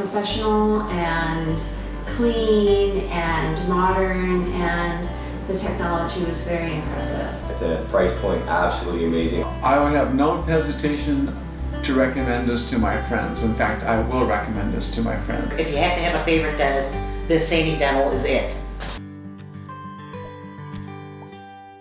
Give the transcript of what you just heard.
professional and clean and modern and the technology was very impressive. The price point, absolutely amazing. I have no hesitation to recommend this to my friends. In fact, I will recommend this to my friends. If you have to have a favorite dentist, this Sandy Dental is it.